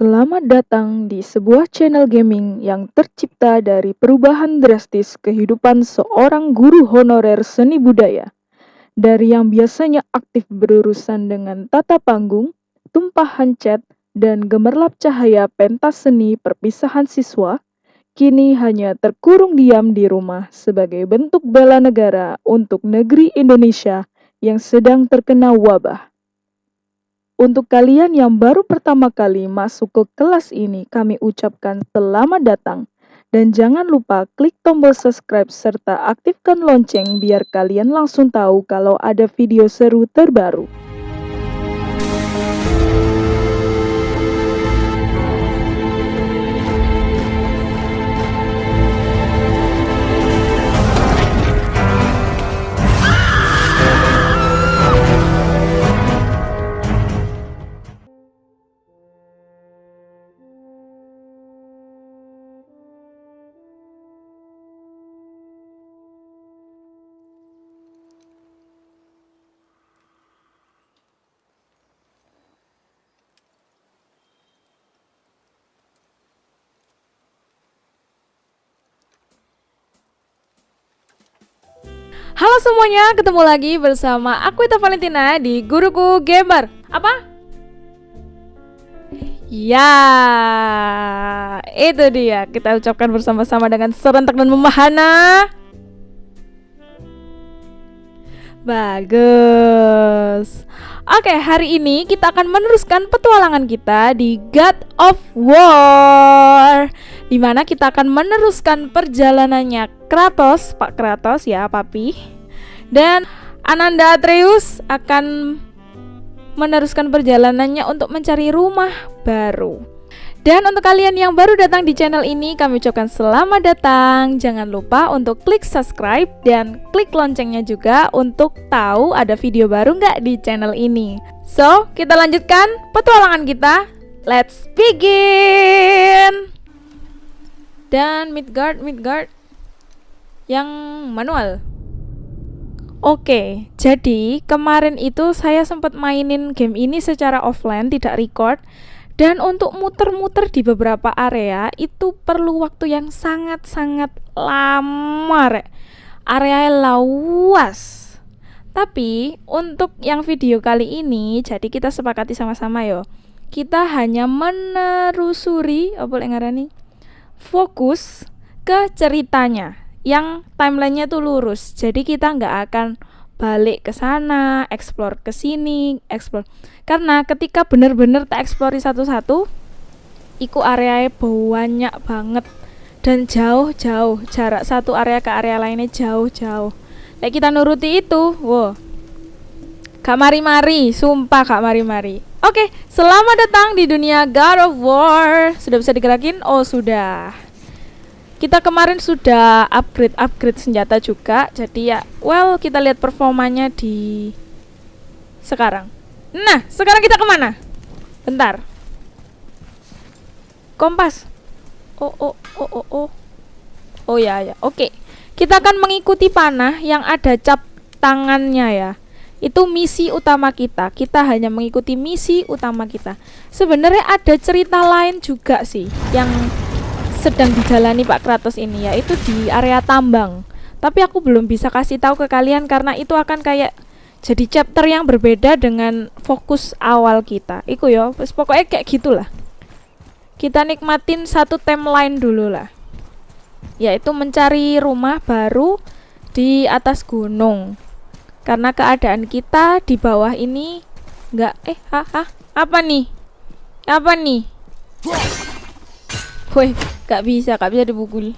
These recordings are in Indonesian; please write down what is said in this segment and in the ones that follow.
Selamat datang di sebuah channel gaming yang tercipta dari perubahan drastis kehidupan seorang guru honorer seni budaya. Dari yang biasanya aktif berurusan dengan tata panggung, tumpahan cat, dan gemerlap cahaya pentas seni perpisahan siswa, kini hanya terkurung diam di rumah sebagai bentuk bela negara untuk negeri Indonesia yang sedang terkena wabah. Untuk kalian yang baru pertama kali masuk ke kelas ini, kami ucapkan selamat datang. Dan jangan lupa klik tombol subscribe serta aktifkan lonceng biar kalian langsung tahu kalau ada video seru terbaru. Semuanya, ketemu lagi bersama aku Ita Valentina di Guruku Gamer. Apa? Ya, itu dia. Kita ucapkan bersama-sama dengan serentak dan memahana. Bagus. Oke, hari ini kita akan meneruskan petualangan kita di God of War Di mana kita akan meneruskan perjalanannya Kratos, Pak Kratos ya, Papi Dan Ananda Atreus akan meneruskan perjalanannya untuk mencari rumah baru dan untuk kalian yang baru datang di channel ini, kami ucapkan selamat datang. Jangan lupa untuk klik subscribe dan klik loncengnya juga untuk tahu ada video baru nggak di channel ini. So, kita lanjutkan petualangan kita. Let's begin! Dan Midgard, Midgard yang manual. Oke, jadi kemarin itu saya sempat mainin game ini secara offline, tidak record dan untuk muter-muter di beberapa area itu perlu waktu yang sangat-sangat lama, rek. Area luas. Tapi untuk yang video kali ini, jadi kita sepakati sama-sama yo. Kita hanya menerusuri apa yang ngarani? Fokus ke ceritanya yang timelinenya tuh lurus. Jadi kita nggak akan balik ke sana, explore ke sini, explore. Karena ketika bener-bener tak explore satu-satu, iku area banyak banget dan jauh-jauh jarak satu area ke area lainnya jauh-jauh. Kayak kita nuruti itu, wow. Kak mari-mari, sumpah kak mari-mari. Oke, selamat datang di dunia God of War. Sudah bisa digerakin? Oh, sudah. Kita kemarin sudah upgrade-upgrade senjata juga. Jadi ya, well, kita lihat performanya di sekarang. Nah, sekarang kita ke mana? Bentar. Kompas. Oh, oh, oh, oh, oh. Oh ya, ya. Oke. Kita akan mengikuti panah yang ada cap tangannya ya. Itu misi utama kita. Kita hanya mengikuti misi utama kita. Sebenarnya ada cerita lain juga sih yang sedang dijalani Pak Kratos ini yaitu di area tambang. Tapi aku belum bisa kasih tahu ke kalian karena itu akan kayak jadi chapter yang berbeda dengan fokus awal kita. Iku yo, pokoknya kayak gitulah. Kita nikmatin satu timeline dulu lah. Yaitu mencari rumah baru di atas gunung. Karena keadaan kita di bawah ini nggak eh ha, ha apa nih? Apa nih? Woi, gak bisa, gak bisa dipukul.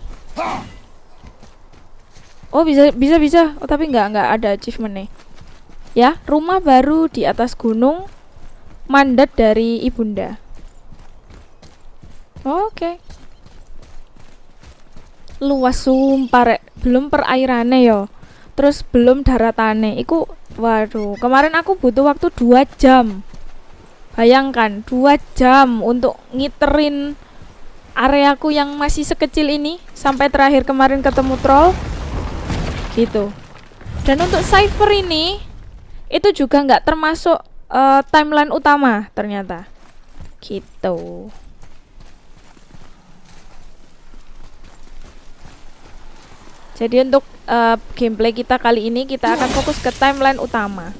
Oh bisa, bisa, bisa. Oh tapi nggak, nggak ada achievement nih. Ya, rumah baru di atas gunung, mandat dari ibunda. Oke. Okay. Luas sumpah rek. belum perairannya yo. Terus belum daratannya. Iku, waduh. Kemarin aku butuh waktu dua jam. Bayangkan, dua jam untuk ngiterin areaku yang masih sekecil ini sampai terakhir kemarin ketemu troll. Gitu. Dan untuk cipher ini itu juga nggak termasuk uh, timeline utama ternyata. Gitu. Jadi untuk uh, gameplay kita kali ini kita akan fokus ke timeline utama.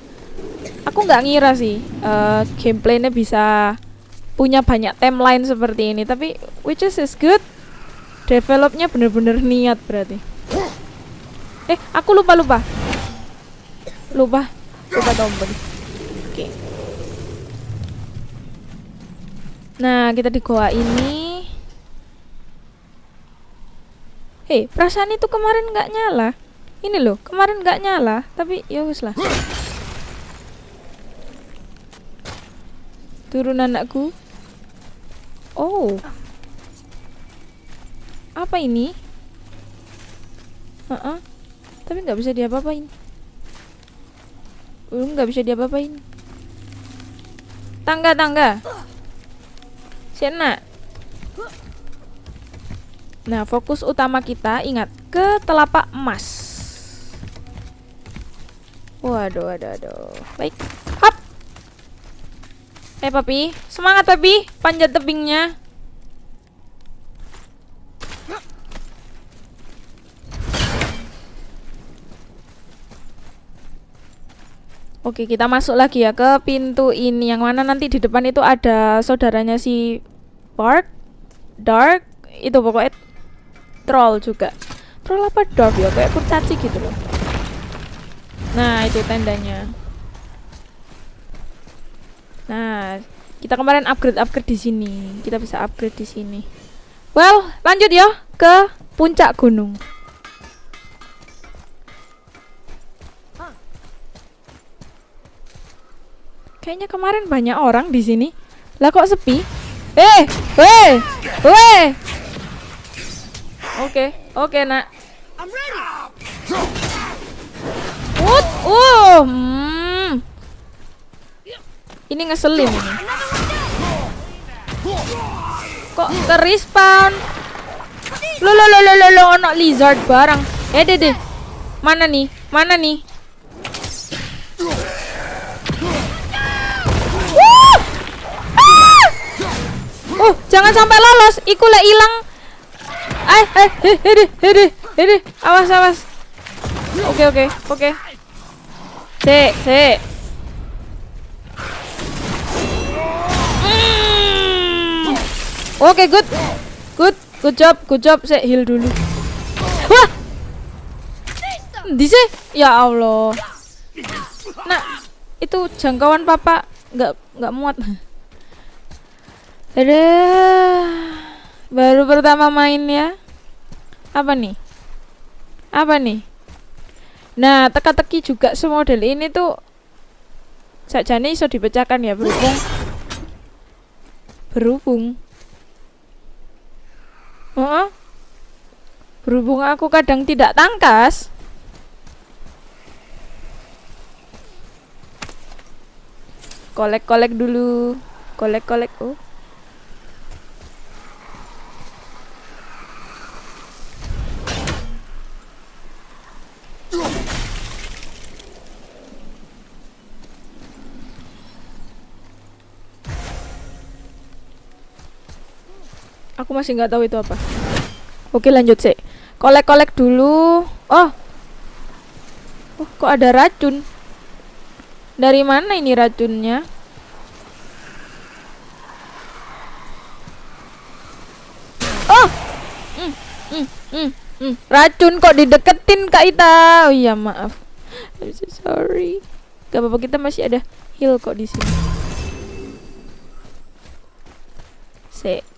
Aku nggak ngira sih uh, gameplaynya bisa punya banyak timeline seperti ini, tapi which is is good. Developnya bener-bener niat berarti. Eh, aku lupa lupa. Lupa, lupa tombol. Oke. Okay. Nah, kita di goa ini. Hei, perasaan itu kemarin nggak nyala. Ini loh, kemarin nggak nyala, tapi ya lah. Turun anakku. Oh. Apa ini? Uh -uh. Tapi nggak bisa diapa-apain. Nggak bisa diapa-apain. Tangga, tangga. Sena. Nah, fokus utama kita ingat ke telapak emas. Waduh, waduh, waduh. Baik. Eh, papi, semangat papi, panjat tebingnya. Oke, kita masuk lagi ya ke pintu ini yang mana nanti di depan itu ada saudaranya si Bart, Dark, itu pokoknya troll juga. Troll apa Dark ya? Kayak kurcaci gitu loh. Nah, itu tendanya. Nah, kita kemarin upgrade-upgrade di sini. Kita bisa upgrade di sini. Well, lanjut ya ke puncak gunung. Kayaknya kemarin banyak orang di sini. Lah kok sepi? Eh, weh, weh. Oke, oke nak. What? Uh, hmm. Ini ngeselin ini. Kok ke respawn? Lo lo lo lo lo lo ono lizard barang. Eh deh deh. Mana nih? Mana nih? Oh, jangan sampai lolos. Iku lah hilang. Eh, eh, eh, eh, eh, eh, awas, awas. Oke, oke, oke. Se, se. Hmm. Oke, good. Good, good job, good job. Saya heal dulu. Wah. Di Ya Allah. Nah, itu jangkauan papa nggak nggak muat. Ada baru pertama main ya. Apa nih? Apa nih? Nah, teka-teki juga semodel ini tuh sajane iso dipecahkan ya berhubung berhubung uh -uh. berhubung aku kadang tidak tangkas. Kolek-kolek dulu. Kolek-kolek oh Aku masih nggak tahu itu apa. Oke lanjut sih. Kolek-kolek dulu. Oh. Oh, kok ada racun? Dari mana ini racunnya? Oh. Mm, mm, mm, mm. Racun kok dideketin Kak Ita. Oh iya, maaf. I'm so sorry. Gak apa-apa kita masih ada heal kok di sini. Sek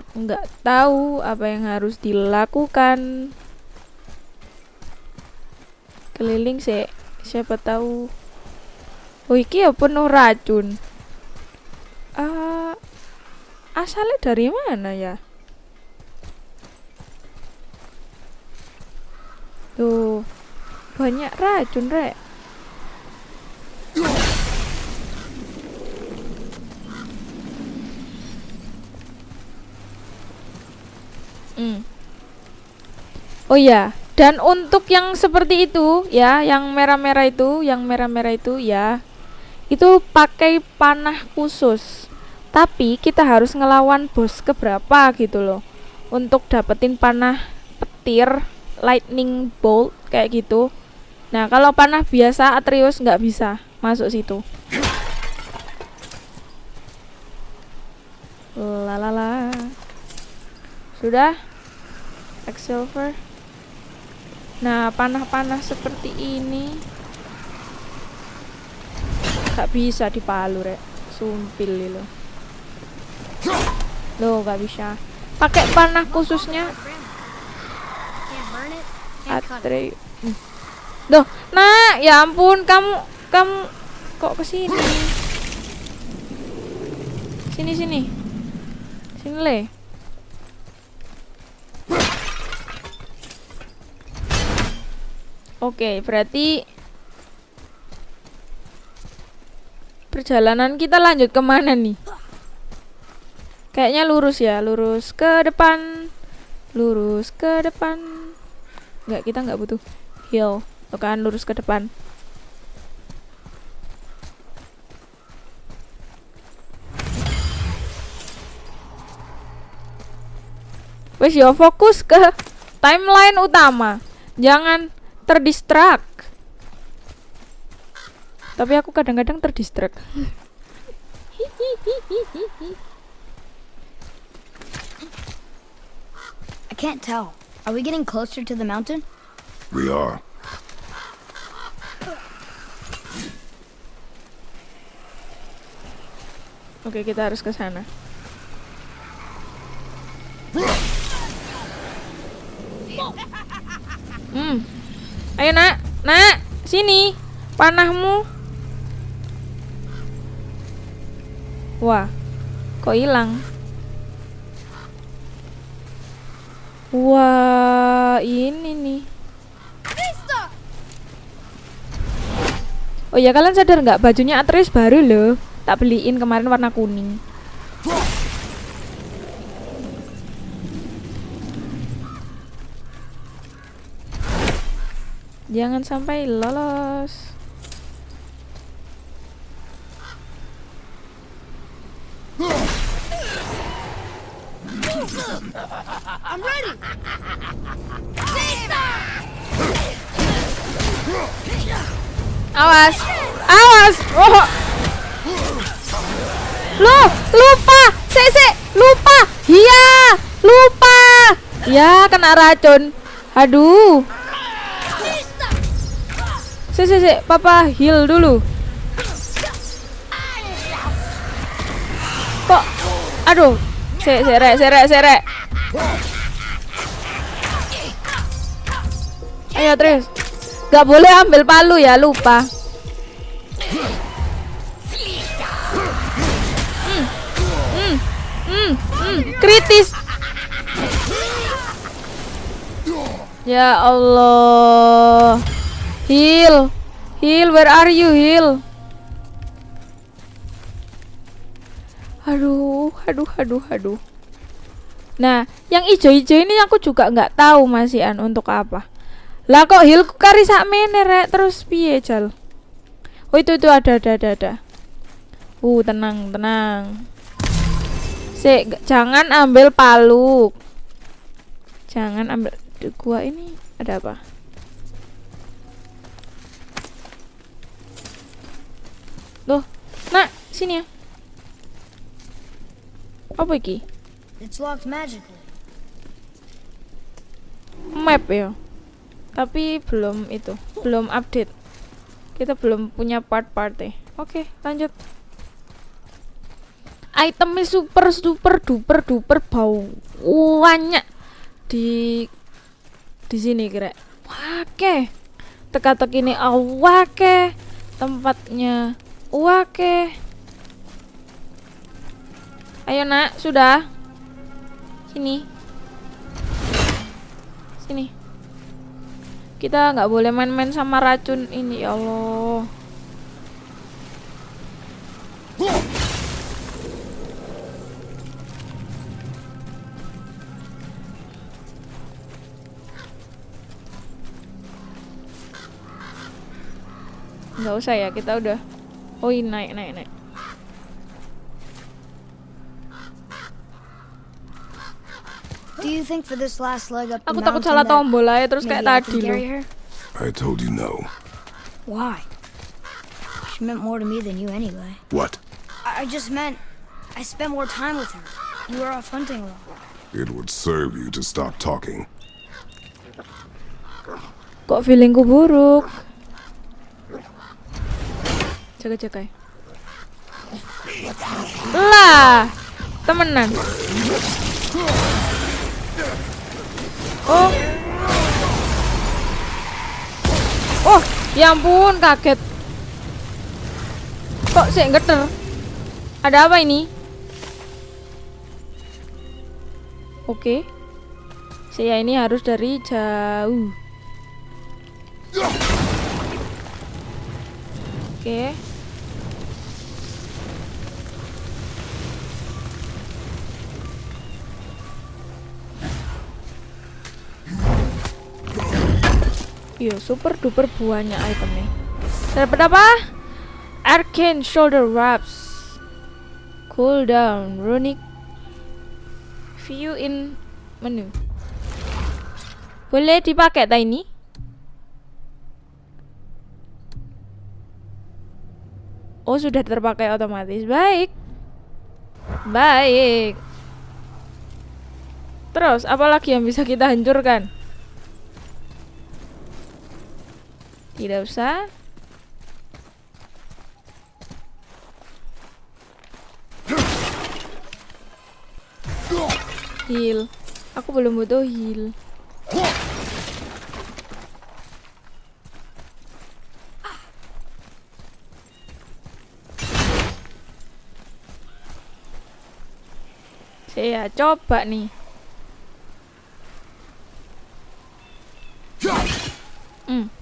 aku nggak tahu apa yang harus dilakukan. Keliling sih siapa tahu. Oh iki ya penuh racun. Uh, asalnya dari mana ya? Tuh banyak racun rek Hmm. Oh iya, dan untuk yang seperti itu ya, yang merah-merah itu, yang merah-merah itu ya, itu pakai panah khusus. Tapi kita harus ngelawan bos keberapa gitu loh. Untuk dapetin panah petir lightning bolt kayak gitu. Nah, kalau panah biasa Atreus nggak bisa masuk situ. Lalala. Sudah? Silver. Nah, panah-panah seperti ini nggak bisa dipalu, Rek. Sumpil lo. Loh, nggak bisa. Pakai panah khususnya. Atre. Hmm. Duh, nak, ya ampun, kamu kamu kok ke sini? Sini sini. Sini le. Oke, berarti perjalanan kita lanjut ke mana nih? Kayaknya lurus ya, lurus ke depan, lurus ke depan. Enggak, kita nggak butuh heal. Tuh kan, lurus ke depan. Wes yo fokus ke timeline utama. Jangan terdistrak. Tapi aku kadang-kadang terdistrak. I can't tell. Are we getting closer to the mountain? We are. Oke, kita harus ke sana. Hmm. Ayo, Nak. Nak, sini. Panahmu. Wah. Kok hilang? Wah, ini nih. Oh ya kalian sadar nggak bajunya Atreus baru loh. Tak beliin kemarin warna kuning. Jangan sampai lolos. Awas, awas. Oh. Loh, lupa. Sek, lupa. Iya, lupa. Ya, kena racun. Aduh. Sek, sek, sek. Papa heal dulu. Kok? Aduh. Sek, rek, sek, rek. Ayo terus. Gak boleh ambil palu ya, lupa. Hmm, hmm, hmm, kritis. Ya Allah. Heal. Heal, where are you, heal? Aduh, aduh, aduh, aduh. Nah, yang ijo-ijo ini aku juga nggak tahu masihan untuk apa. Lah kok healku kari sak rek terus piye jal? Oh itu itu ada ada ada ada. Uh tenang tenang. G- jangan ambil palu. Jangan ambil Duh, gua ini ada apa? Loh, nak sini ya. Apa iki? It's locked magically. map ya. Tapi belum itu belum update. Kita belum punya part-partnya. Oke lanjut. Itemnya super super duper duper bau. Banyak di di sini kira. Wake teka-teki ini awake tempatnya wake ayo nak. Sudah. Sini. Sini. Kita nggak boleh main-main sama racun ini ya Allah. Nggak usah ya kita udah oh ini naik naik naik Do you think for this last leg up Aku takut salah that tombol aja terus kayak I tadi loh. I told you no. Why? She meant more to me than you anyway. What? I, I just meant I spent more time with her. You were off hunting a lot. It would serve you to stop talking. Kok feelingku buruk? Jaga-jaga. ya. Lah, temenan. Oh. Oh, ya ampun, kaget. Kok sih geter? Ada apa ini? Oke. Saya ini harus dari jauh. Oke. Iya, super duper buahnya itemnya. Dapat apa? Arcane shoulder wraps. Cool down, runic view in menu. Boleh dipakai tak ini? Oh sudah terpakai otomatis Baik Baik Terus apa lagi yang bisa kita hancurkan Tidak usah Heal Aku belum butuh heal Saya coba nih. Hmm.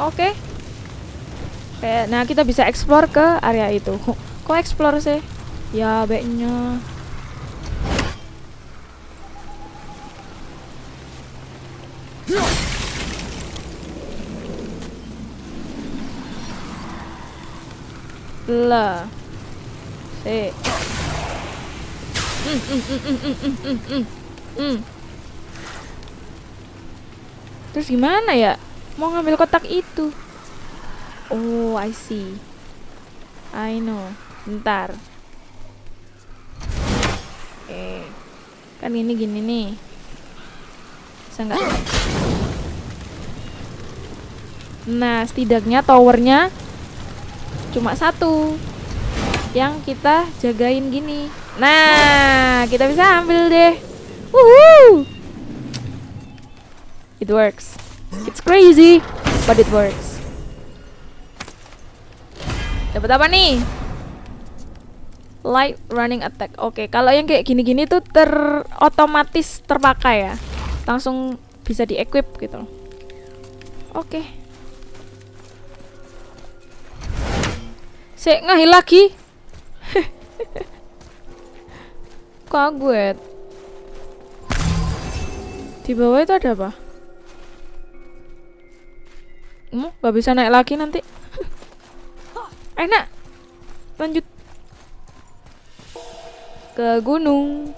Oke. Okay. Nah kita bisa explore ke area itu. Kok explore sih? Ya baiknya. Lah. Si. Hmm, hmm, hmm, Terus gimana ya? Mau ngambil kotak itu. Oh, I see. I know. Bentar. Oke. Kan gini gini nih. Bisa nggak? Nah, setidaknya towernya cuma satu yang kita jagain gini. Nah, kita bisa ambil deh. Woohoo! It works. It's crazy, but it works. Dapat apa nih? Light running attack. Oke, kalau yang kayak gini-gini tuh terotomatis terpakai ya. Langsung bisa di-equip gitu. Oke. Sik ngahil lagi. Kaget. Di bawah itu ada apa? Hmm, gak bisa naik lagi nanti. Enak. Lanjut ke gunung.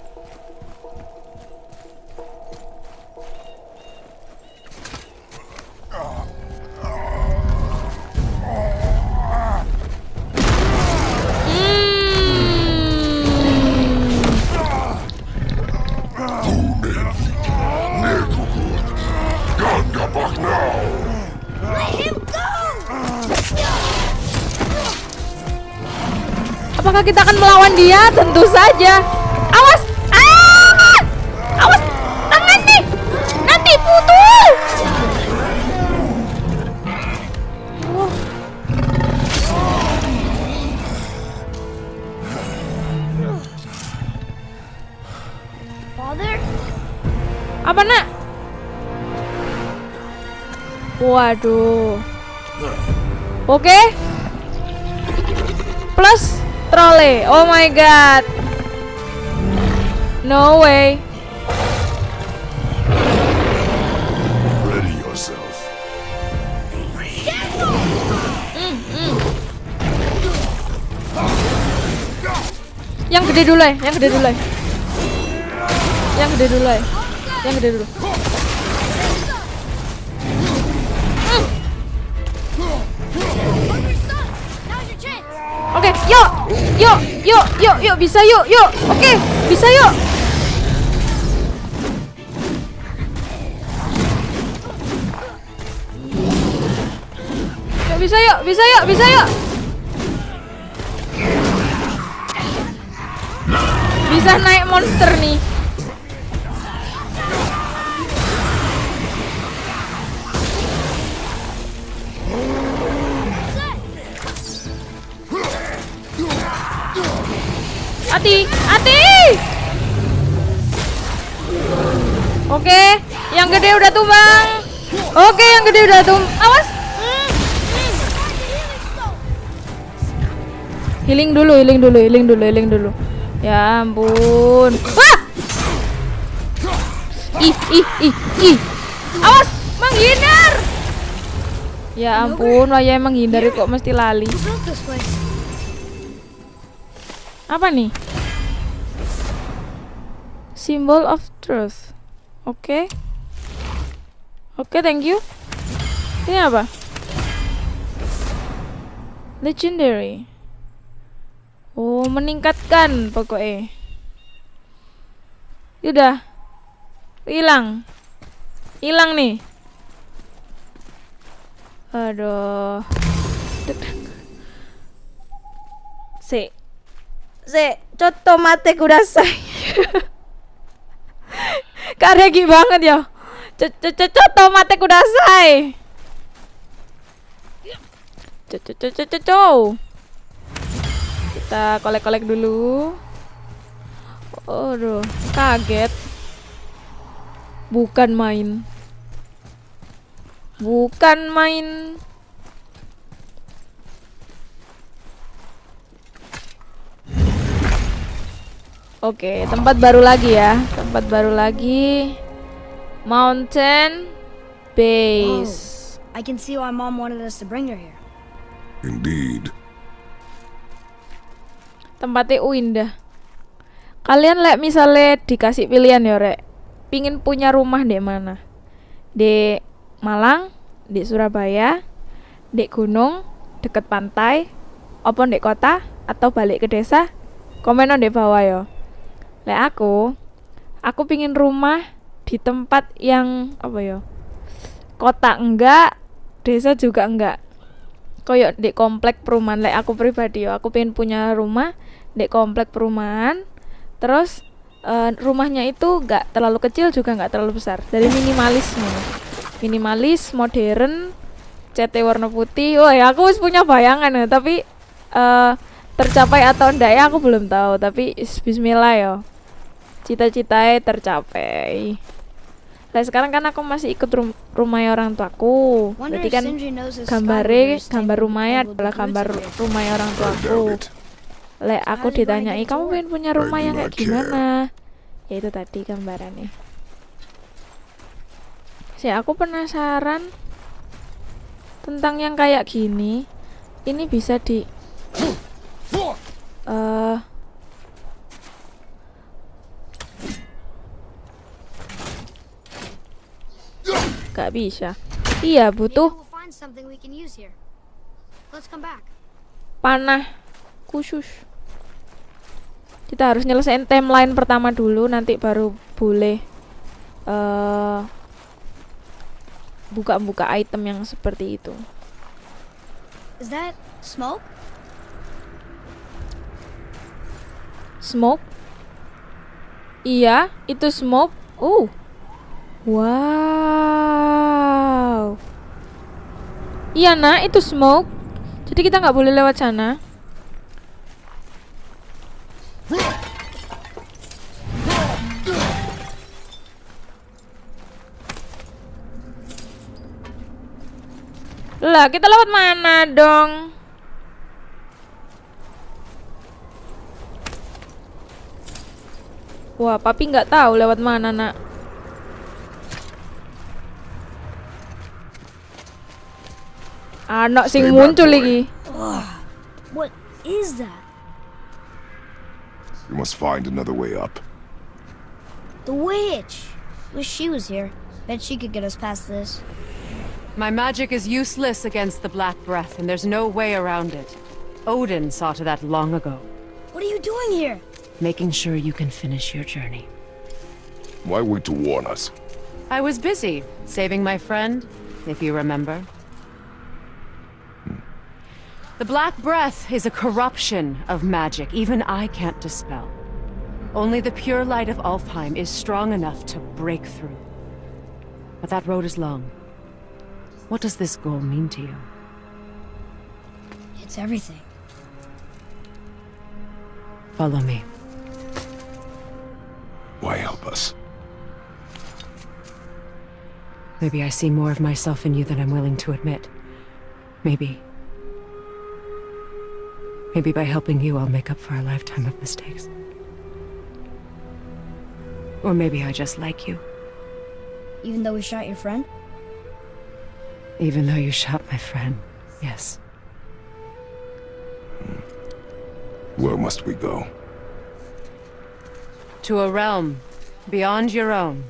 Apakah kita akan melawan dia? Tentu saja. Awas! Ah! Awas! Tangan nih! Nanti putus! Oh. Father? Apa nak? Waduh. Oke. Plus trole. Oh my god. No way. Ready yourself. gede dulu ya, yang gede dulu ya. Yang gede dulu ya. Yang gede dulu. Bisa yuk, yuk. Oke, bisa yuk. Yuk, bisa yuk, bisa yuk, bisa yuk. Bisa naik monster nih. Hati, hati. Oke, yang gede udah tumbang. Oke, yang gede udah tum. Awas. Healing dulu, healing dulu, healing dulu, healing dulu. Ya ampun. Wah! Ih, ih, ih, ih. Awas, menghindar. Ya ampun, Waya emang hindari kok mesti lali. Apa nih? Symbol of truth. Oke. Oke, thank you. Ini apa? Legendary. Oh, meningkatkan pokoknya. Udah. Hilang. Hilang nih. Aduh. Si. Si, coto mate kudasai. Karegi banget ya. Coto mate kudasai. Coco Kita kolek-kolek dulu. Aduh, kaget. Bukan main. Bukan main. Oke, tempat baru lagi ya. Tempat baru lagi. Mountain Base. I can see why Mom wanted us to bring her here. Indeed. Tempatnya uh, indah. Kalian lek misalnya dikasih pilihan ya, Rek. Pingin punya rumah di mana? Di Malang, di Surabaya, di gunung, deket pantai, apa di kota atau balik ke desa? Komen di bawah ya. Lek aku, aku pingin rumah di tempat yang apa ya? Kota enggak, desa juga enggak. Koyok di komplek perumahan. Lek aku pribadi ya, aku pengen punya rumah di komplek perumahan. Terus eh, rumahnya itu enggak terlalu kecil juga enggak terlalu besar. Jadi minimalis nih. Minimalis, modern, CT warna putih. Ya, aku wis punya bayangan ya, tapi eh tercapai atau enggak ya aku belum tahu. Tapi is- Bismillah ya cita-citanya tercapai. Nah sekarang kan aku masih ikut rum rumah orang tuaku. Berarti kan gambare gambar rumahnya adalah gambar rumah orang tuaku. Lek aku ditanyai kamu pengen punya rumah yang kayak gimana? Ya itu tadi gambarannya. Si aku penasaran tentang yang kayak gini. Ini bisa di eh Gak bisa. Iya, butuh panah khusus. Kita harus nyelesain timeline pertama dulu, nanti baru boleh eh buka-buka item yang seperti itu. Is that smoke? Smoke? Iya, itu smoke. Uh. Wow. Iya, nak, itu smoke. Jadi kita nggak boleh lewat sana. Lah, kita lewat mana dong? Wah, papi nggak tahu lewat mana, nak. Ah, Anak sing Stay back, muncul boy. lagi. What is that? We must find another way up. The witch! Wish she was here. Bet she could get us past this. My magic is useless against the Black Breath, and there's no way around it. Odin saw to that long ago, What are you doing here? making sure you can finish your journey. Why wait to warn us? I was busy saving my friend, if you remember. The Black Breath is a corruption of magic even I can't dispel. Only the pure light of Alfheim is strong enough to break through. But that road is long. What does this goal mean to you? It's everything. Follow me. Why help us? Maybe I see more of myself in you than I'm willing to admit. Maybe. Maybe by helping you, I'll make up for a lifetime of mistakes. Or maybe I just like you, Even though we shot your friend? even though you shot my friend. Yes. Where must we go? To a realm beyond your own.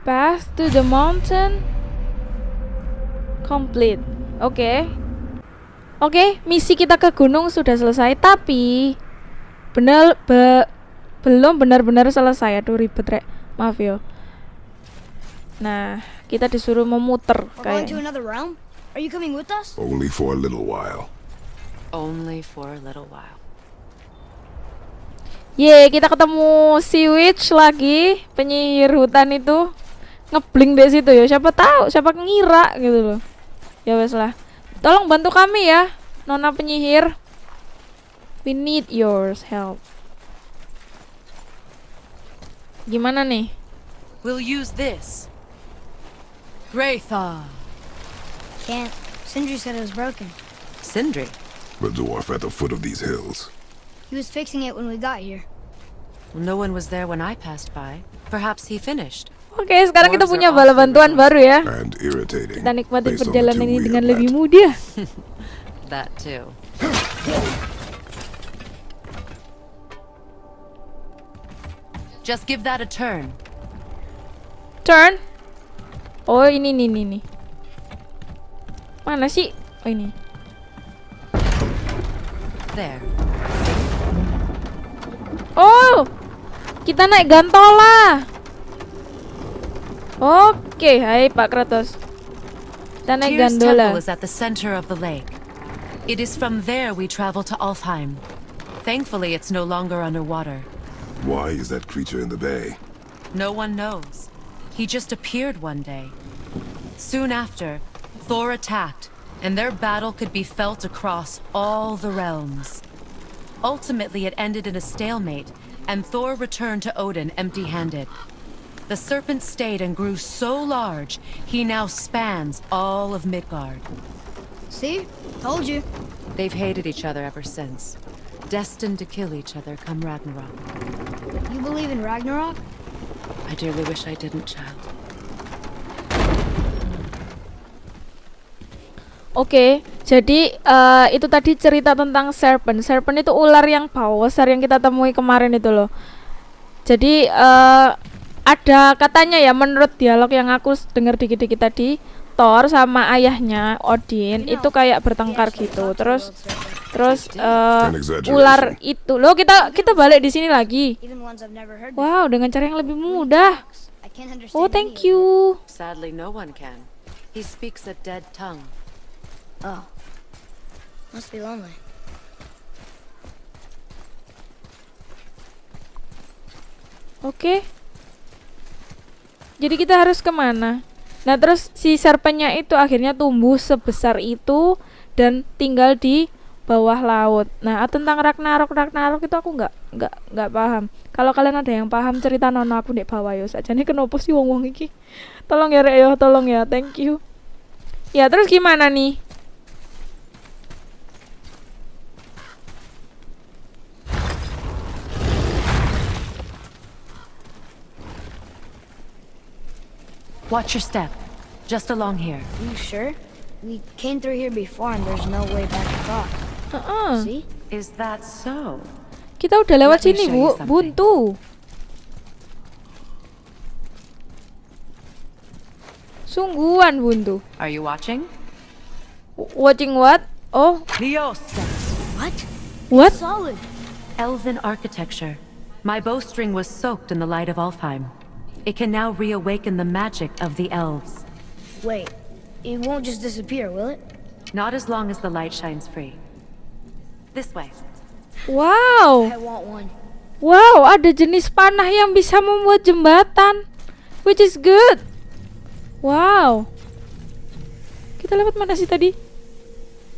Path to the mountain complete. Oke. Oke, misi kita ke gunung sudah selesai, tapi benar be- belum benar-benar selesai. Aduh ribet, Rek. Maaf yo. Nah, kita disuruh to kayak. another realm? Are you coming with us? Only for a little while. Only for a little while. Ye, kita ketemu si witch lagi, penyihir hutan itu. Ngebling di situ ya. Siapa tahu, siapa ngira gitu loh. Ya wes lah. Tolong bantu kami ya, Nona penyihir. We need your help. Gimana nih? We'll use this. Graythaw. Can't. Sindri said it was broken. Sindri. The dwarf at the foot of these hills. He was fixing it when we got here. No one was there when I passed by. Perhaps he finished. Oke, sekarang kita punya bala bantuan baru ya. Kita the perjalanan ini dengan lebih mudah. That too. Just give that a turn. Turn. Oh, ini nih nih nih. Mana sih? Oh, ini. There. Oh, kita naik gantola. Oke, hai Pak Kratos. Kita naik gondola. temple is at the center of the lake. It is from there we travel to Alfheim. Thankfully, it's no longer underwater. Why is that creature in the bay? No one knows. He just appeared one day. Soon after, Thor attacked, and their battle could be felt across all the realms. Ultimately, it ended in a stalemate, and Thor returned to Odin empty handed. The serpent stayed and grew so large, he now spans all of Midgard. See? Told you. They've hated each other ever since, destined to kill each other come Ragnarok. You believe in Ragnarok? I dearly wish I didn't, child. Oke, jadi eh, itu tadi cerita tentang serpent. Serpent itu ular yang besar yang kita temui kemarin itu loh. Jadi eh, ada katanya ya menurut dialog yang aku dengar dikit-dikit tadi, Thor sama ayahnya Odin itu kayak bertengkar gitu. Terus terus exaggeration. ular itu loh kita kita balik di sini lagi. Wow, dengan cara yang lebih mudah. Oh, thank you. Sadly, no one can. He speaks a dead tongue. Oh. Must be lonely. Oke. Jadi kita harus ke mana? Nah terus si serpennya itu akhirnya tumbuh sebesar itu dan tinggal di bawah laut. Nah tentang Ragnarok Ragnarok itu aku nggak nggak nggak paham. Kalau kalian ada yang paham cerita nono aku di bawah yo saja nih kenapa sih wong wong iki? Tolong ya Rek yo, tolong ya, thank you. Ya terus gimana nih? Watch your step. Just along here. You sure? We came through here before and there's no way back across. Heeh. Uh-uh. See? Is that so? Kita udah lewat Let me sini, show Bu. you something. Buntu. Sungguhan buntu. Are you watching? W- Watching what? Oh, Liosta. What? what? Solid. Elven architecture. My bowstring was soaked in the light of Alfheim. It can now reawaken the magic of the elves. Wait, it won't just disappear, will it? Not as long as the light shines free. This way. Wow. I want one. Wow, ada jenis panah yang bisa membuat jembatan. Which is good. Wow. Kita lewat mana sih tadi?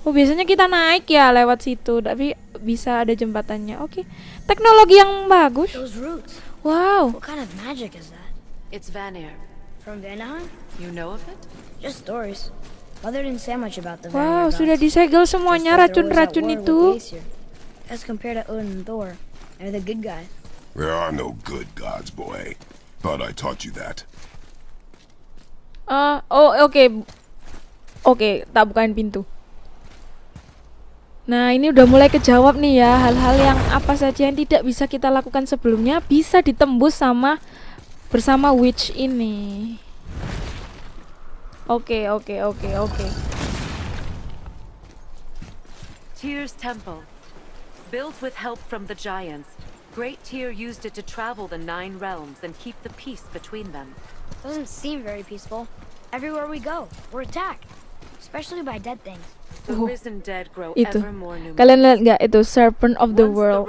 Oh, biasanya kita naik ya lewat situ, tapi bisa ada jembatannya. Oke. Teknologi yang bagus. Those roots. Wow. What kind of magic is that? It's Vanir. From Vanaheim? You know of it? Just stories. Mother didn't say much about the Wow, Vanir sudah gods. disegel semuanya racun-racun itu. As compared to Odin and Thor, they're the good guys. There are no good gods, boy. Thought I taught you that. Ah, oh oke. Oke, tak bukain pintu. Nah, ini udah mulai kejawab nih ya, hal-hal yang apa saja yang tidak bisa kita lakukan sebelumnya bisa ditembus sama bersama witch ini. Oke, okay, oke, okay, oke, okay, oke. Okay. Tyr's temple. Built with help from the giants, Great Tyr used it to travel the nine realms and keep the peace between them. Doesn't seem very peaceful. Everywhere we go, we're attacked. Especially by dead things. The Oh, risen dead grow Itu. ever more numerous. Kalian lihat nggak itu Serpent of the Once World?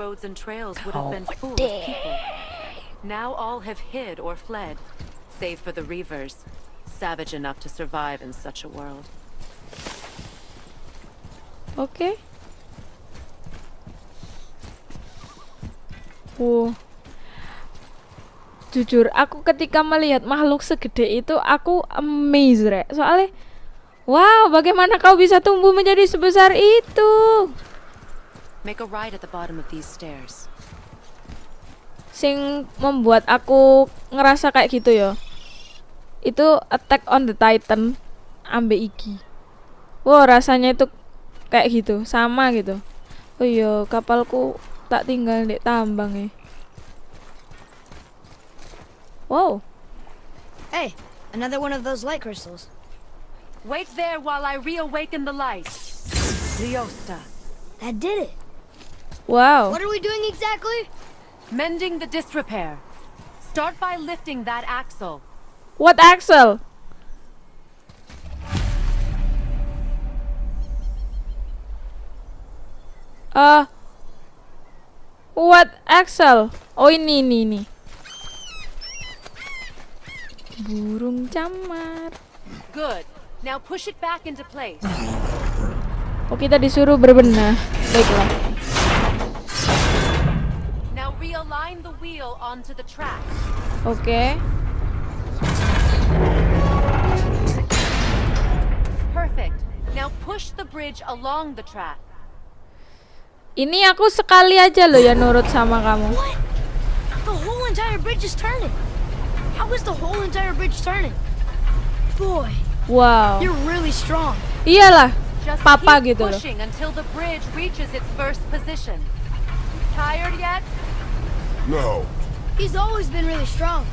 the Now all have hid or fled, save for the Reavers, savage enough to survive in such a world. Okay. Wow. Jujur, aku ketika melihat makhluk segede itu, aku amazed, Rek. Soalnya, wow, bagaimana kau bisa tumbuh menjadi sebesar itu? Make a right at the bottom of these stairs. Sing membuat aku ngerasa kayak gitu ya. Itu Attack on the Titan ambe iki. Wow, rasanya itu kayak gitu, sama gitu. Oh iya, kapalku tak tinggal di tambang ya. Wow, Hey, another one of those light crystals. Wait there while I reawaken the light. Leosta. That did it. wow. What are we doing exactly? Mending the disrepair. Start by lifting that axle. What axle? Ah, what Axel? Oh ini ini ini. Burung camar. Good. Now push it back into place. Oh kita disuruh berbenah. Baiklah. Realign the wheel onto the track. Oke. Perfect. Now push the bridge along the track. Ini aku sekali aja loh ya nurut sama kamu. What? The whole entire bridge is turning. How is the whole entire bridge turning? Boy, Wow. you're really strong. Iyalah. Just Papa keep gitu loh. pushing until the bridge reaches its first position. Tired yet? No. He's always been really strong.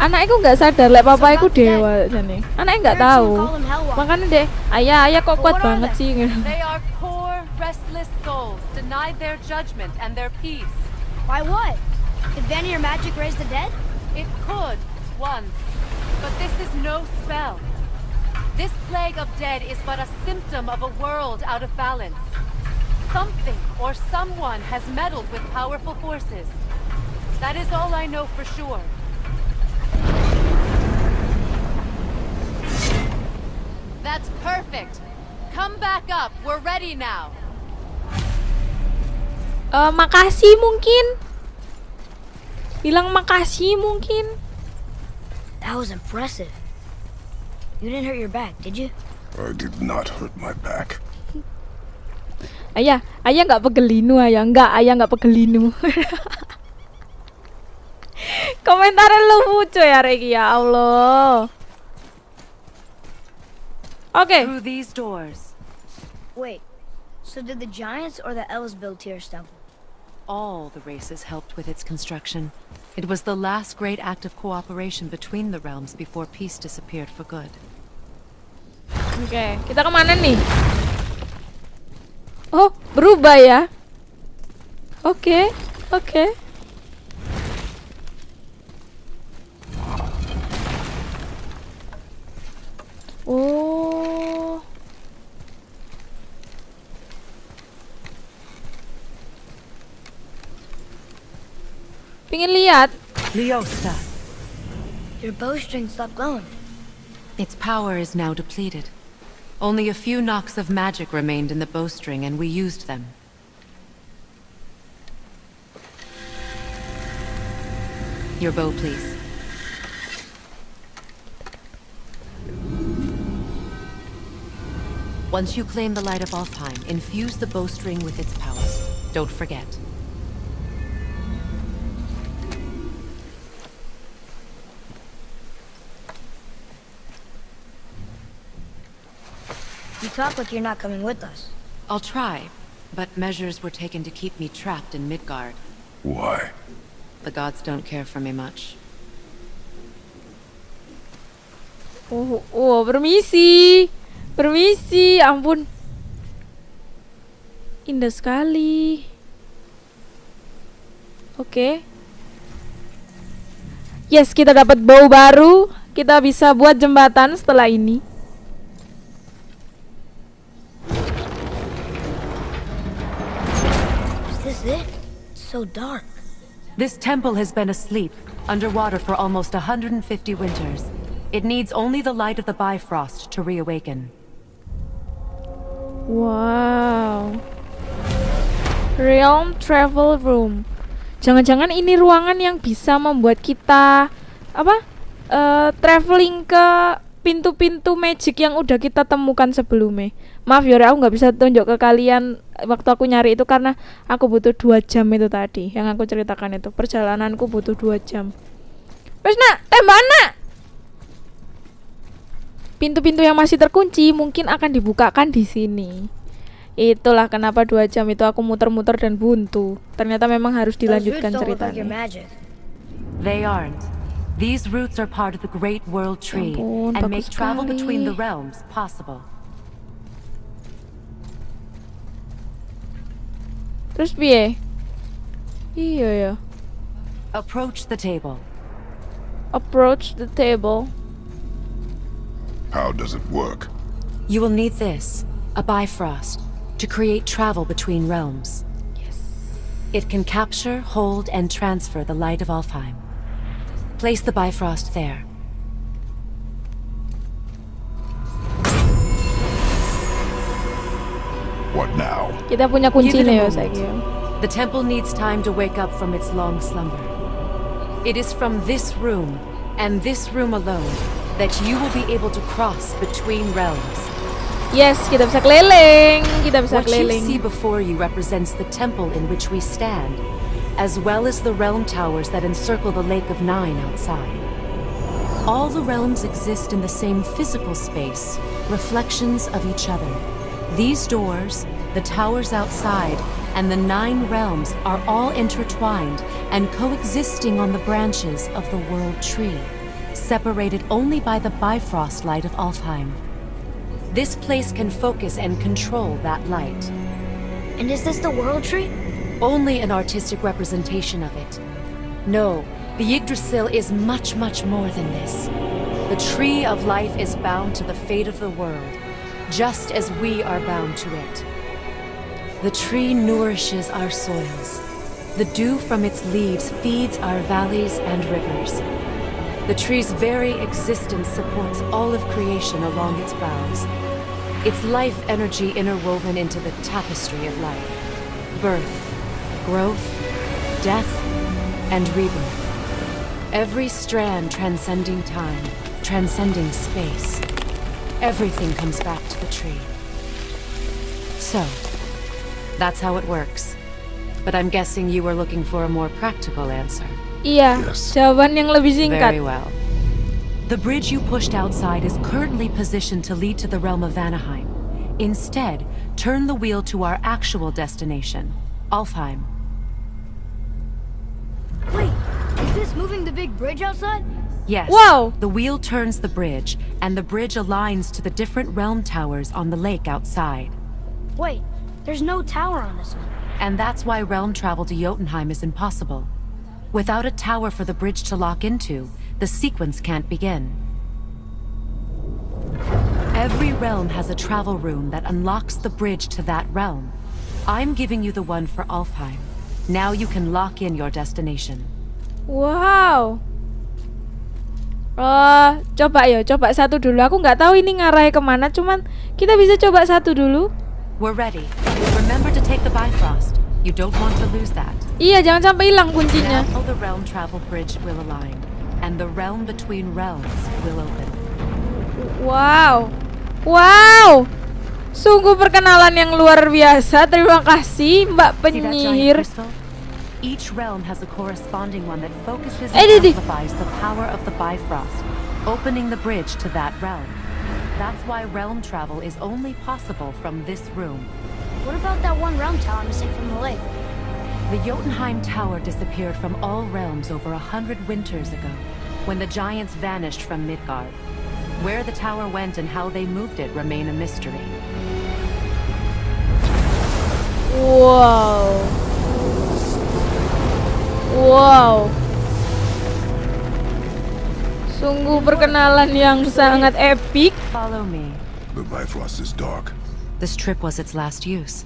Anakku nggak sadar lek papa iku dewa jane. Anaknya nggak Parents tahu. would call him Makanya deh, ayah ayah kok kuat banget they? sih. They are poor, restless souls, denied their judgment and their peace. Why what? Did Vanir magic raise the dead? It could, once. But this is no spell. This plague of dead is but a symptom of a world out of balance. Something or someone has meddled with powerful forces. That is all I know for sure. That's perfect. Come back up. We're ready now. Eh, makasih mungkin. Bilang makasih mungkin. That was impressive. You didn't hurt your back, did you? I did not hurt my back. Ayah, ayah nggak pegelinu ayah, nggak ayah nggak pegelinu. Komentarnya lucu ya Regi ya Allah. Oke. Through these doors, Wait, so did the giants or the elves build Tyr's temple? all the races helped with its construction. It was the last great act of cooperation between the realms before peace disappeared for good. Oke, kita kemana nih? Oh, berubah ya? Oke, oke. Oh. Pingin lihat? Leosta! Your bowstring stopped glowing. Its power is now depleted. Only a few knocks of magic remained in the bowstring, and we used them. Your bow, please. Once you claim the Light of Alfheim, infuse the bowstring with its powers. Don't forget. You talk like you're not coming with us. I'll try, but measures were taken to keep me trapped in Midgard. Why? The gods don't care for me much. Oh, oh, permisi. Permisi, ampun. Indah sekali. Oke. Yes, kita dapat bow baru. Kita bisa buat jembatan setelah ini. Is this it? So dark. This temple has been asleep, underwater for almost 150 winters. It needs only the light of the Bifrost to reawaken. Wow. Realm Travel Room. Jangan-jangan ini ruangan yang bisa membuat kita apa? eh, traveling ke pintu-pintu magic yang udah kita temukan sebelumnya. Maaf Yora, aku nggak bisa tunjuk ke kalian waktu aku nyari itu karena aku butuh dua jam itu tadi yang aku ceritakan itu perjalananku butuh dua jam. Wes nak, tembak nak. Pintu-pintu yang masih terkunci mungkin akan dibukakan di sini. Itulah kenapa dua jam itu aku muter-muter dan buntu. Ternyata memang harus dilanjutkan ceritanya. They aren't. These roots are part of the Great World Tree ampun, and make travel between the sekali. realms possible. Terus piye? Iya ya. Approach the table. Approach the table. How does it work? You will need this, a Bifrost, to create travel between realms. Yes. It can capture, hold, and transfer the light of Alfheim. Place the Bifrost there. What now? Kita punya Give it kuncinya a ya moment. saiki. ya. The temple needs time to wake up from its long slumber. It is from this room, and this room alone, that you will be able to cross between realms. Yes, kita bisa keliling. Kita bisa What you see before you represents the temple in which we stand, as well as the realm towers that encircle the Lake of Nine outside. All the realms exist in the same physical space, reflections of each other. These doors, the towers outside, and the nine realms are all intertwined and coexisting on the branches of the World Tree, separated only by the Bifrost light of Alfheim. This place can focus and control that light. And is this the world tree? Only an artistic representation of it. No, the Yggdrasil is much, much more than this. The tree of life is bound to the fate of the world, just as we are bound to it. The tree nourishes our soils. The dew from its leaves feeds our valleys and rivers. The tree's very existence supports all of creation along its boughs. Its life energy interwoven into the tapestry of life. Birth, growth, death, and rebirth. Every strand transcending time, transcending space. Everything comes back to the tree. So, that's how it works. But I'm guessing you were looking for a more practical answer. Iya, Yes. jawaban yang lebih singkat. Very well. The bridge you pushed outside is currently positioned to lead to the realm of Vanaheim. Instead, turn the wheel to our actual destination, Alfheim. Wait, is this moving the big bridge outside? Yes. Wow. The wheel turns the bridge, and the bridge aligns to the different realm towers on the lake outside. Wait, there's no tower on this one. And that's why realm travel to Jotunheim is impossible. Without a tower for the bridge to lock into, the sequence can't begin. Every realm has a travel room that unlocks the bridge to that realm. I'm giving you the one for Alfheim. Now you can lock in your destination. Wow. Oh, coba ya, coba satu dulu. Aku nggak tahu ini ngarahnya kemana, cuman kita bisa coba satu dulu. We're ready. Remember to take the Bifrost. You don't want to lose that. Iya, jangan sampai hilang kuncinya. Now the realm travel bridge will align, and the realm between realms will open. Wow. Wow. Sungguh perkenalan yang luar biasa. Terima kasih Mbak penyihir. Each realm has a corresponding one that focuses Eh, and amplifies the power of the Bifrost, opening the bridge to that realm. That's why realm travel is only possible from this room. What about that one realm tower missing from the lake? The Jotunheim Tower disappeared from all realms over a hundred winters ago, when the giants vanished from Midgard. Where the tower went and how they moved it remain a mystery. Wow. Wow. Sungguh perkenalan yang sangat epic. Follow me. The Bifrost is dark. This trip was its last use.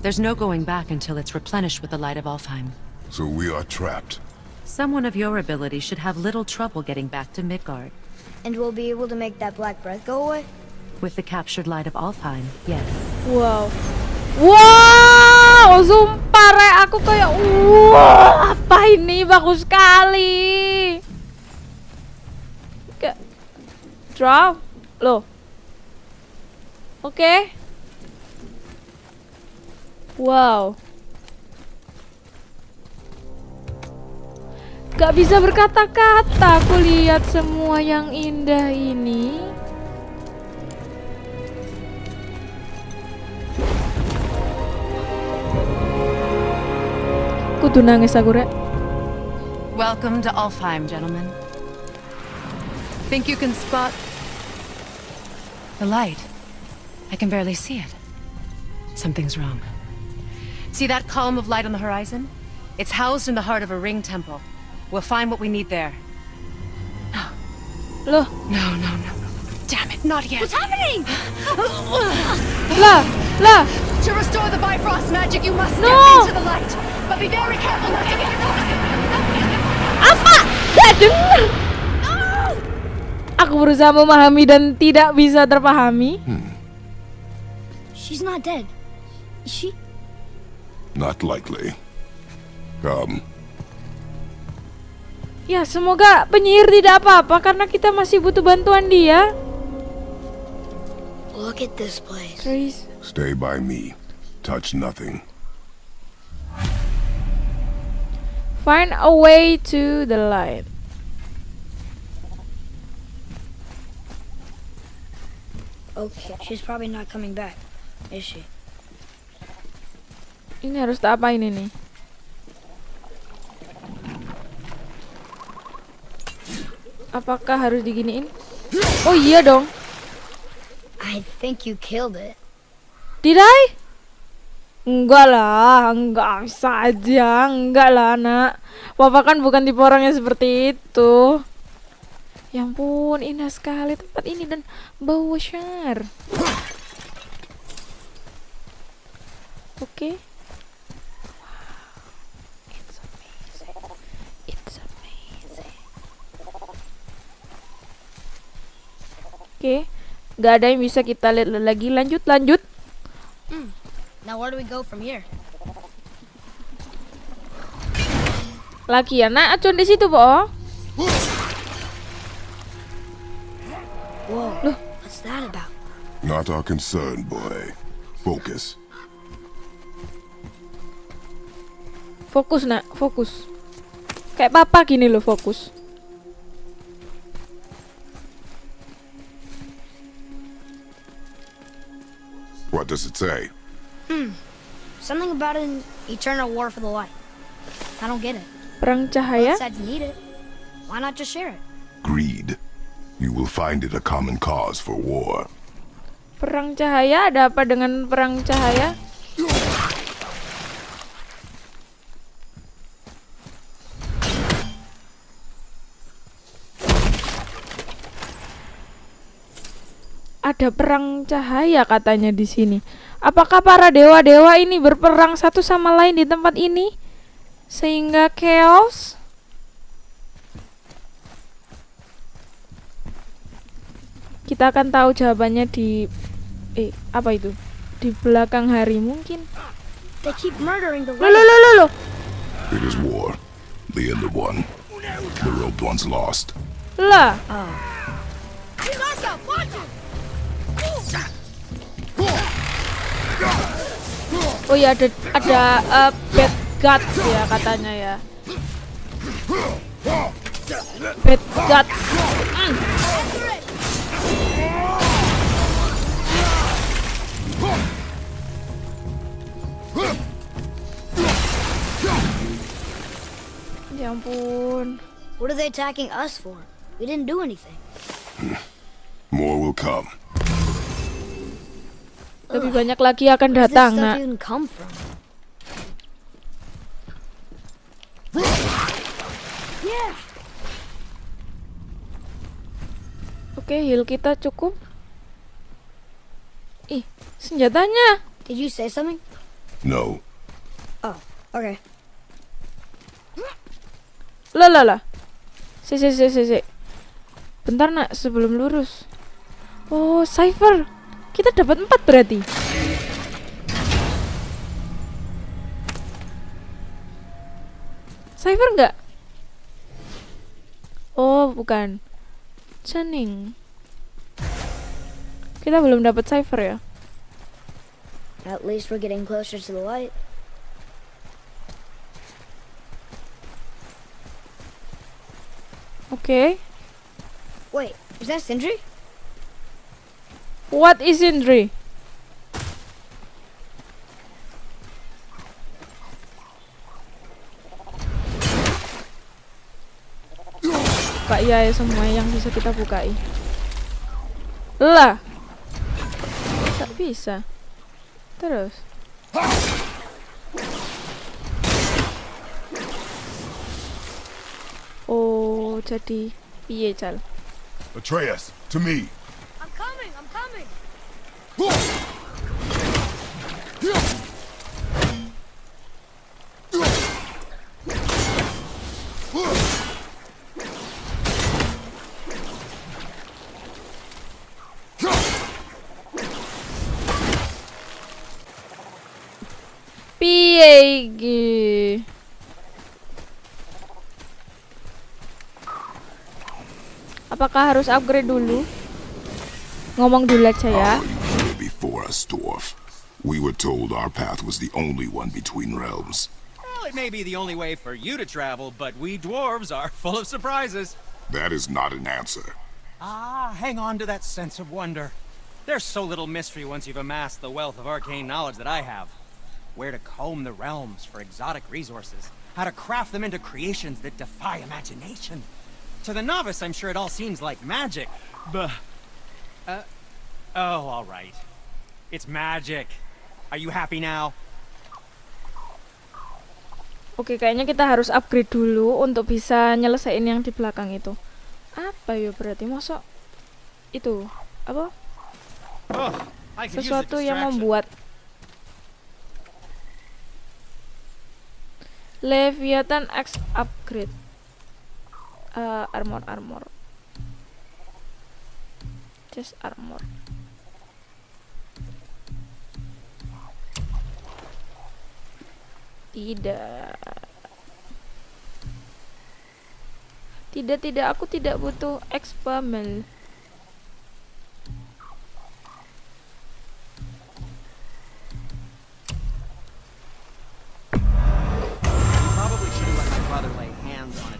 There's no going back until it's replenished with the light of Alfheim. So we are trapped. Someone of your ability should have little trouble getting back to Midgard. And we'll be able to make that black breath go away? With the captured light of Alfheim, yes. Wow. Wow, sumpah re, aku kayak wow, apa ini bagus sekali. Kayak drop loh. Oke. Wow. Gak bisa berkata-kata aku lihat semua yang indah ini. Kudu nangis aku rek. Welcome to Alfheim, gentlemen. Think you can spot the light? I can barely see it. Something's wrong. See that column of light on the horizon? It's housed in the heart of a ring temple. We'll find what we need there. Loh, No, no, no, no. Damn it, not yet. What's happening? lah, lah. To restore the Bifrost magic, you must step into the light. But be very careful not to get Apa? Gak denger. Aku berusaha memahami dan tidak bisa terpahami. Hmm. She's not dead. Is she? Not likely. Come. Ya, semoga penyihir tidak apa-apa karena kita masih butuh bantuan dia. Look at this place. Please. Stay by me. Touch nothing. Find a way to the light. Okay, she's probably not coming back, is she? Ini harus tak apain ini? Apakah harus diginiin? Oh iya dong. I think you killed it. Did I? Enggak lah, enggak saja, enggak lah nak. Papa kan bukan tipe orang yang seperti itu. Ya ampun, indah sekali tempat ini dan bau shar. Oke. Wow. It's amazing. It's amazing. Oke, nggak ada yang bisa kita lihat lagi. Lanjut, lanjut. Now where do we go from here? Lagi ya, nah acuan di situ, Bo. Whoa, what's that about? Not our concern, boy. Focus. Fokus, nak, fokus. Kayak papa gini loh, fokus. What does it say? Hmm. Something about an eternal war for the light. I don't get it. Perang cahaya? Both you need it. Why not just share it? Greed. You will find it a common cause for war. Perang cahaya ada apa dengan perang cahaya? Ada perang cahaya katanya di sini. Apakah para dewa-dewa ini berperang satu sama lain di tempat ini sehingga chaos? Kita akan tahu jawabannya di eh apa itu? Di belakang hari mungkin. They keep murdering the Lo lo lo lo. It is war. The end of one. The robed one's lost. Lah, oh ya ada ada eh, bad guts ya katanya ya. Bad guts. Hmm. Ya ampun. What are they attacking us for? We didn't do anything. More will come. Lebih banyak lagi akan datang, nak. Oke, heal kita cukup. Ih, senjatanya. Did you say something? No. Oh, okay. Lah lah lah. Si si si si si. Bentar nak, sebelum lurus. Oh, cipher. Kita dapat empat berarti. Cipher nggak? Oh, bukan. Channing. Kita belum dapat cipher ya. At least we're getting closer to the light. Oke. Wait, is that Sindri? What is? Buka ya ya semua yang bisa kita bukai. Lah. Tak bisa. Terus. Oh, jadi piye cal? Atreus, to me. I'm coming, I'm coming. Apakah harus upgrade dulu? Ngomong dulu aja ya. Us, dwarf? We were told our path was the only one between realms. Well, it may be the only way for you to travel, but we dwarves are full of surprises. That is not an answer. Ah, hang on to that sense of wonder. There's so little mystery once you've amassed the wealth of arcane knowledge that I have. Where to comb the realms for exotic resources, how to craft them into creations that defy imagination. To the novice, I'm sure it all seems like magic, but... Uh, oh, all right. It's magic. Are you happy now? Oke, kayaknya kita harus upgrade dulu untuk bisa nyelesain yang di belakang itu. Apa ya berarti? Masuk itu apa? Oh, Sesuatu yang membuat Leviathan X upgrade. Eh, armor armor. Chest armor. Tidak. Tidak, tidak, aku tidak butuh expamel.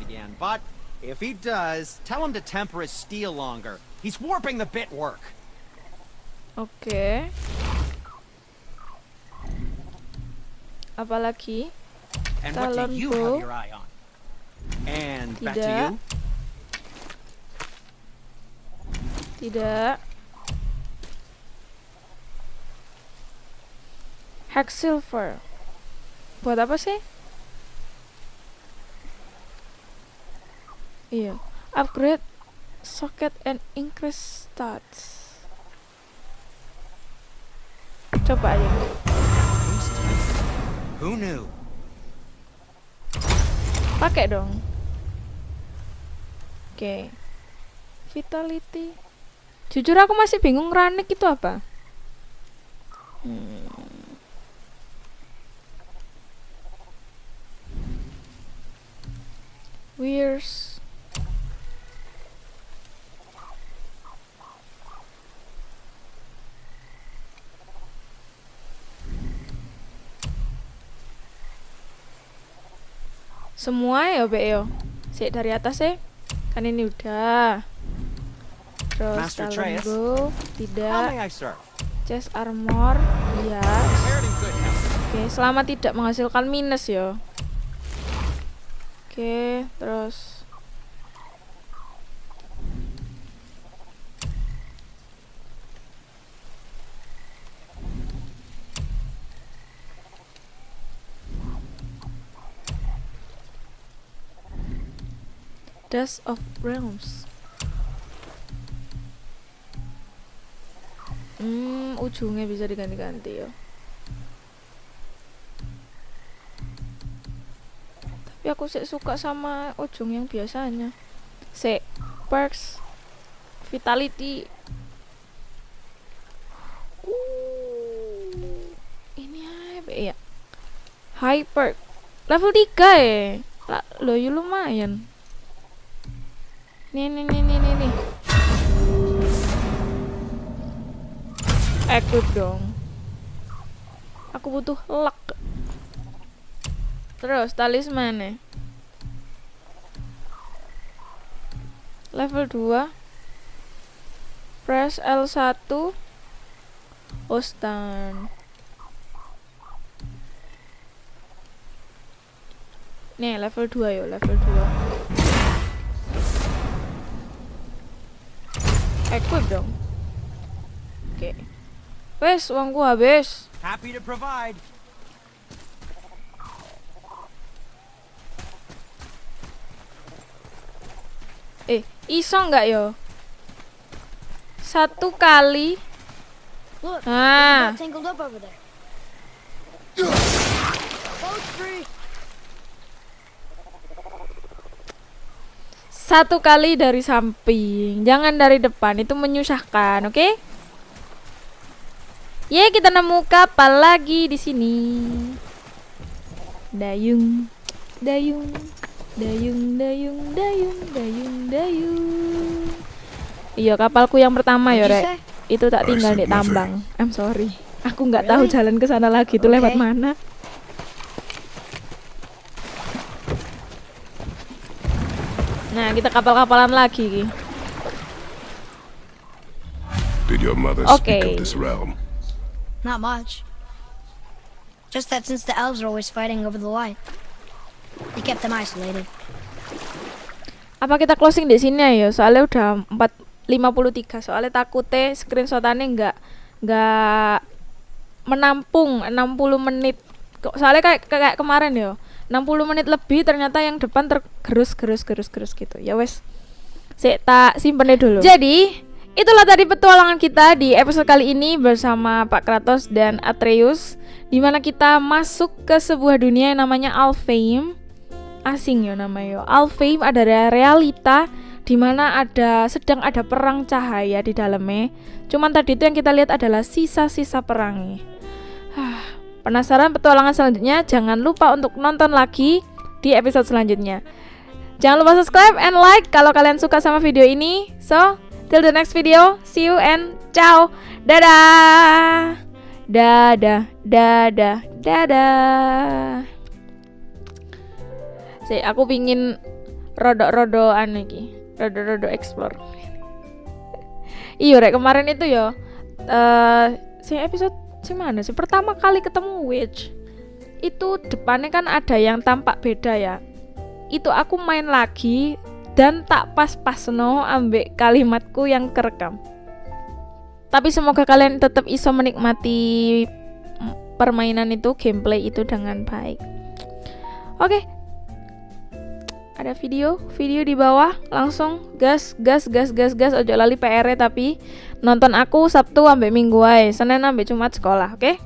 Again, but if he does, tell him to temper his steel longer. He's warping the bit work. Oke. apalagi And what do you Talonku. have your eye on? And back to Tidak. tidak. Hex silver. Buat apa sih? Iya. Upgrade socket and increase stats. Coba aja Pakai dong. Oke. Vitality. Jujur aku masih bingung ranik itu apa. Hmm. Wears semua ya Be yo Sik dari atas ya kan ini udah. Terus How tidak chest armor iya. Oke selama tidak menghasilkan minus ya. Oke terus Dust of Realms Hmm, ujungnya bisa diganti-ganti ya. Tapi aku sih suka sama ujung yang biasanya. Sik, perks, vitality. Uh, ini apa ya? High perk. Level 3 ya. Lah, ya lumayan. Nih, nih, nih, nih, nih, nih. Equip dong. Aku butuh luck. Terus talisman nih. Level 2. Press L1. Ostan. Nih, level 2 yo, level 2. Equip dong. Oke. Wes, uangku habis. Happy to provide. Eh, iso nggak yo? Satu kali. Look, Ah. tangled up over there. Boat's free. Satu kali dari samping, jangan dari depan. Itu menyusahkan, oke? Ye, kita nemu kapal lagi di sini. Dayung, dayung, dayung, dayung, dayung, dayung, dayung. Iya, kapalku yang pertama ya, Rek. Itu tak tinggal di tambang. I'm sorry. Aku nggak tahu Really? jalan ke sana lagi itu lewat Okay. mana. Nah, kita kapal-kapalan lagi. Did your mother speak Okay. of this realm? Not much. Just that since the elves are always fighting over the light, they kept them isolated. Apa kita closing di sini ya? Soalnya udah 4.53. Soalnya takutnya screenshotannya nggak nggak menampung 60 menit. Kok- Soalnya kayak kayak kemarin ya. 60 menit lebih ternyata yang depan tergerus gerus gerus gerus gitu. Ya wes. Sik tak simpennya dulu. Jadi, itulah tadi petualangan kita di episode kali ini bersama Pak Kratos dan Atreus di mana kita masuk ke sebuah dunia yang namanya Alfheim asing ya namanya Alfheim adalah realita di mana ada sedang ada perang cahaya di dalamnya. Cuman tadi itu yang kita lihat adalah sisa-sisa perangnya. Penasaran petualangan selanjutnya? Jangan lupa untuk nonton lagi di episode selanjutnya. Jangan lupa subscribe and like kalau kalian suka sama video ini. So, till the next video, see you and ciao. Dadah. Dadah, dadah, dadah. Sik, aku pingin rodok-rodok anu iki. Rodok-rodok explore. iya, rek kemarin itu ya. Eh, si episode si mana sih? Pertama kali ketemu witch. itu depannya kan ada yang tampak beda ya itu aku main lagi dan tak pas-pas no ambek kalimatku yang kerekam tapi semoga kalian tetap iso menikmati permainan itu gameplay itu dengan baik oke ada video video di bawah langsung gas gas gas gas gas ojo lali PR tapi nonton aku Sabtu ambek Minggu ae Senin ambek Jumat sekolah oke